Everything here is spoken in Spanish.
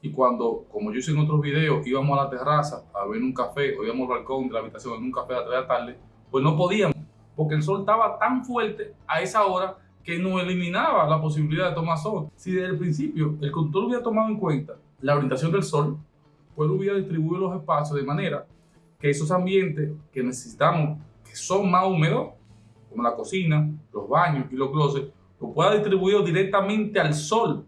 y cuando, como yo hice en otros videos, íbamos a la terraza a ver un café o íbamos al balcón de la habitación en un café a las 3 de la tarde, pues no podíamos, porque el sol estaba tan fuerte a esa hora que nos eliminaba la posibilidad de tomar sol. Si desde el principio el conductor hubiera tomado en cuenta la orientación del sol, pues hubiera distribuido los espacios de manera que esos ambientes que necesitamos, que son más húmedos, como la cocina, los baños y los closets, lo pueda distribuir directamente al sol